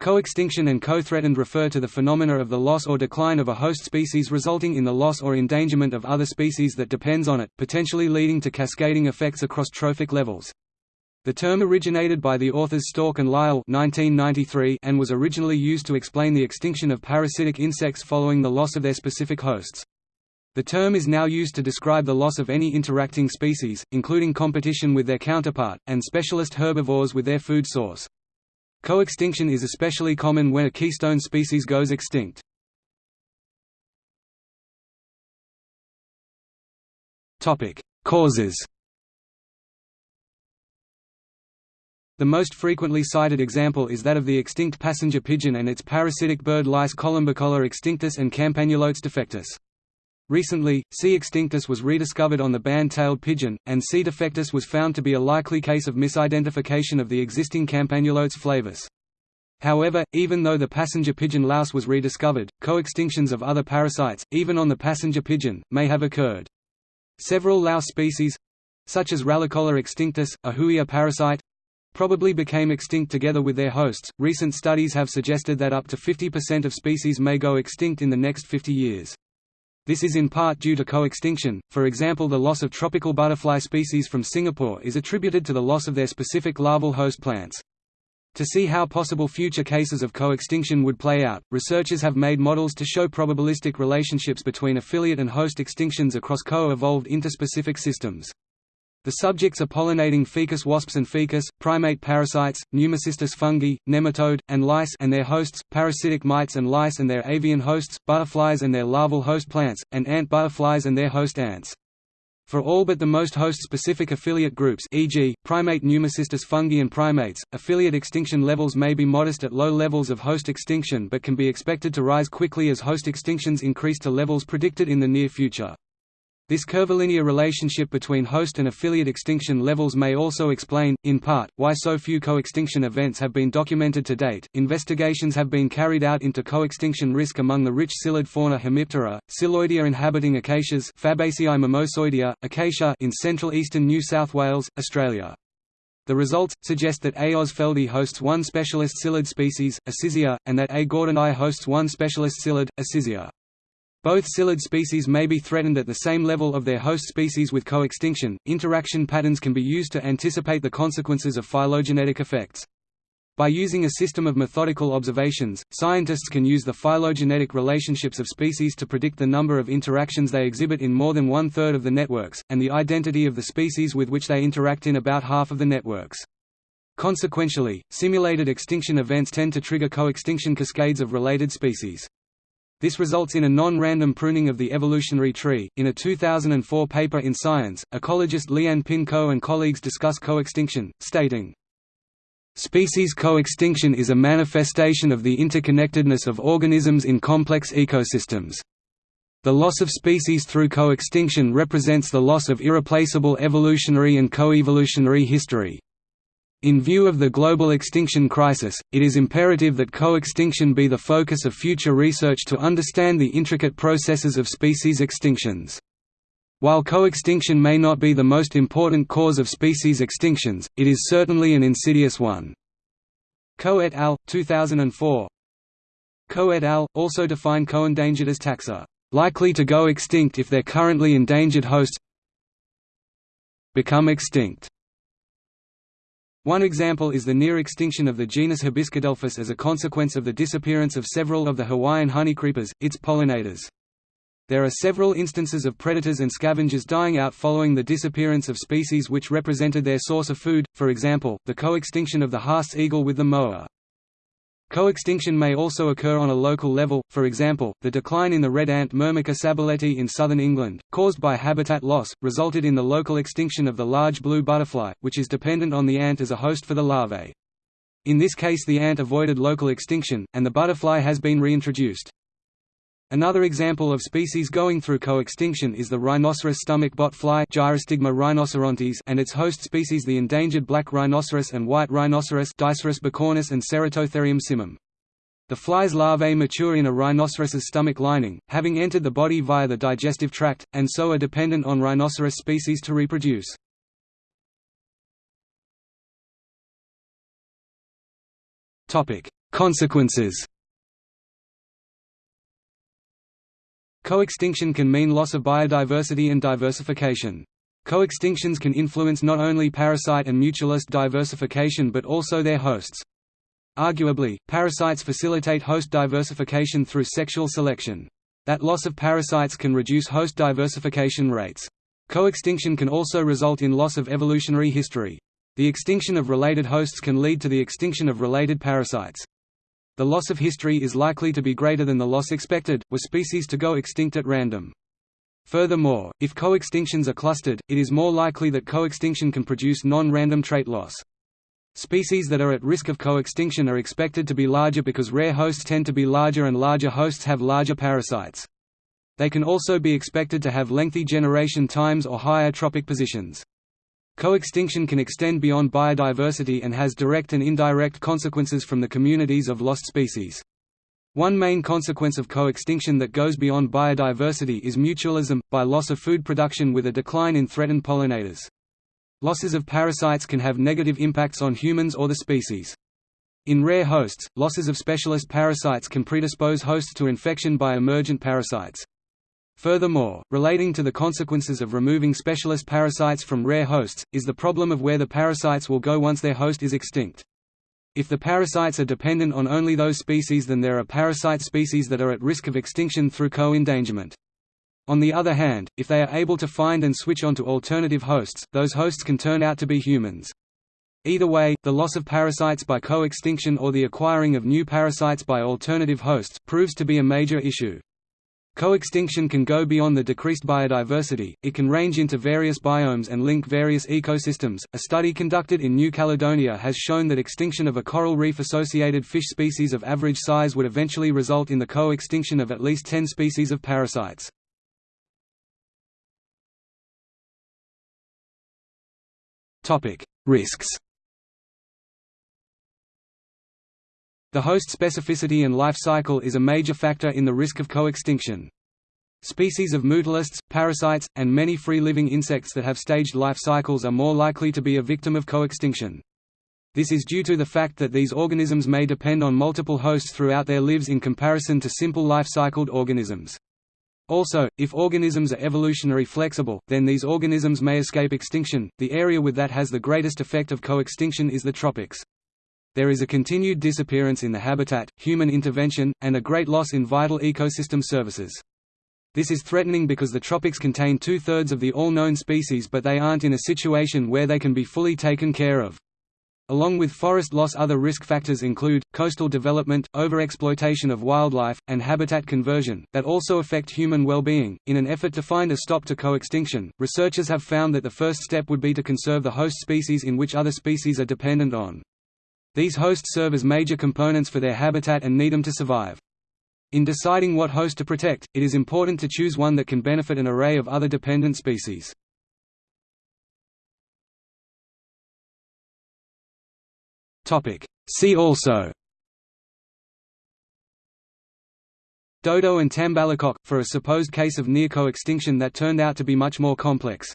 Co-extinction and co-threatened refer to the phenomena of the loss or decline of a host species resulting in the loss or endangerment of other species that depends on it, potentially leading to cascading effects across trophic levels. The term originated by the authors Stork and Lyal 1993 and was originally used to explain the extinction of parasitic insects following the loss of their specific hosts. The term is now used to describe the loss of any interacting species, including competition with their counterpart, and specialist herbivores with their food source. Co-extinction is especially common when a keystone species goes extinct. Causes The most frequently cited example is that of the extinct passenger pigeon and its parasitic bird lice Columbicola extinctus and Campanulotes defectus. Recently, C. extinctus was rediscovered on the band-tailed pigeon, and C. defectus was found to be a likely case of misidentification of the existing Campanulotes flavus. However, even though the passenger pigeon louse was rediscovered, co-extinctions of other parasites, even on the passenger pigeon, may have occurred. Several louse species—such as Rallicola extinctus, a Huia parasite, probably became extinct together with their hosts. Recent studies have suggested that up to 50% of species may go extinct in the next 50 years. This is in part due to co-extinction, for example the loss of tropical butterfly species from Singapore is attributed to the loss of their specific larval host plants. To see how possible future cases of co-extinction would play out, researchers have made models to show probabilistic relationships between affiliate and host extinctions across co-evolved interspecific systems. The subjects are pollinating ficus wasps and ficus, primate parasites, pneumocystis fungi, nematode, and lice and their hosts, parasitic mites and lice and their avian hosts, butterflies and their larval host plants, and ant butterflies and their host ants. For all but the most host-specific affiliate groups e.g., primate pneumocystis fungi and primates, affiliate extinction levels may be modest at low levels of host extinction but can be expected to rise quickly as host extinctions increase to levels predicted in the near future. This curvilinear relationship between host and affiliate extinction levels may also explain, in part, why so few co-extinction events have been documented to date. Investigations have been carried out into co-extinction risk among the rich psyllid fauna Hemiptera, Psylloidea inhabiting acacias Fabaceae mimosoideae, acacia in central eastern New South Wales, Australia. The results, suggest that A. ausfeldii hosts one specialist psyllid species, Acizzia, and that A. gordonii hosts one specialist psyllid, Acizzia. Both psyllid species may be threatened at the same level of their host species with co-extinction. Interaction patterns can be used to anticipate the consequences of phylogenetic effects. By using a system of methodical observations, scientists can use the phylogenetic relationships of species to predict the number of interactions they exhibit in more than one-third of the networks, and the identity of the species with which they interact in about half of the networks. Consequentially, simulated extinction events tend to trigger co-extinction cascades of related species. This results in a non-random pruning of the evolutionary tree. In a 2004 paper in Science, ecologist Lian Pin Koh and colleagues discuss coextinction, stating, Species coextinction is a manifestation of the interconnectedness of organisms in complex ecosystems. The loss of species through coextinction represents the loss of irreplaceable evolutionary and coevolutionary history. In view of the global extinction crisis, it is imperative that co-extinction be the focus of future research to understand the intricate processes of species extinctions. While co-extinction may not be the most important cause of species extinctions, it is certainly an insidious one. Koh et al. 2004 Koh et al. also define co-endangered as taxa, likely to go extinct if their currently endangered hosts become extinct. One example is the near extinction of the genus Hibiscadelphus as a consequence of the disappearance of several of the Hawaiian honeycreepers, its pollinators. There are several instances of predators and scavengers dying out following the disappearance of species which represented their source of food, for example, the co-extinction of the Haast's eagle with the moa. Co-extinction may also occur on a local level, for example, the decline in the red ant Myrmica sabuleti in southern England, caused by habitat loss, resulted in the local extinction of the large blue butterfly, which is dependent on the ant as a host for the larvae. In this case the ant avoided local extinction, and the butterfly has been reintroduced. Another example of species going through co-extinction is the rhinoceros stomach bot fly Gyrostigma rhinocerontis and its host species the endangered black rhinoceros and white rhinoceros Diceros bicornis and Ceratotherium simum. The fly's larvae mature in a rhinoceros's stomach lining, having entered the body via the digestive tract, and so are dependent on rhinoceros species to reproduce. Consequences Coextinction can mean loss of biodiversity and diversification. Coextinctions can influence not only parasite and mutualist diversification but also their hosts. Arguably, parasites facilitate host diversification through sexual selection. That loss of parasites can reduce host diversification rates. Coextinction can also result in loss of evolutionary history. The extinction of related hosts can lead to the extinction of related parasites. The loss of history is likely to be greater than the loss expected, were species to go extinct at random. Furthermore, if coextinctions are clustered, it is more likely that coextinction can produce non-random trait loss. Species that are at risk of coextinction are expected to be larger because rare hosts tend to be larger and larger hosts have larger parasites. They can also be expected to have lengthy generation times or higher trophic positions. Coextinction can extend beyond biodiversity and has direct and indirect consequences from the communities of lost species. One main consequence of coextinction that goes beyond biodiversity is mutualism, by loss of food production with a decline in threatened pollinators. Losses of parasites can have negative impacts on humans or the species. In rare hosts, losses of specialist parasites can predispose hosts to infection by emergent parasites. Furthermore, relating to the consequences of removing specialist parasites from rare hosts, is the problem of where the parasites will go once their host is extinct. If the parasites are dependent on only those species then there are parasite species that are at risk of extinction through co-endangerment. On the other hand, if they are able to find and switch onto alternative hosts, those hosts can turn out to be humans. Either way, the loss of parasites by co-extinction or the acquiring of new parasites by alternative hosts, proves to be a major issue. Coextinction can go beyond the decreased biodiversity, it can range into various biomes and link various ecosystems. A study conducted in New Caledonia has shown that extinction of a coral reef associated fish species of average size would eventually result in the co-extinction of at least 10 species of parasites. Risks. The host specificity and life cycle is a major factor in the risk of coextinction. Species of mutualists, parasites, and many free-living insects that have staged life cycles are more likely to be a victim of coextinction. This is due to the fact that these organisms may depend on multiple hosts throughout their lives in comparison to simple life-cycled organisms. Also, if organisms are evolutionary flexible, then these organisms may escape extinction. The area with that has the greatest effect of coextinction is the tropics. There is a continued disappearance in the habitat, human intervention, and a great loss in vital ecosystem services. This is threatening because the tropics contain two-thirds of the all known species but they aren't in a situation where they can be fully taken care of. Along with forest loss other risk factors include, coastal development, overexploitation of wildlife, and habitat conversion, that also affect human well-being. In an effort to find a stop to co-extinction, researchers have found that the first step would be to conserve the host species in which other species are dependent on. These hosts serve as major components for their habitat and need them to survive. In deciding what host to protect, it is important to choose one that can benefit an array of other dependent species. See also Dodo and Tambalacoque, for a supposed case of near coextinction that turned out to be much more complex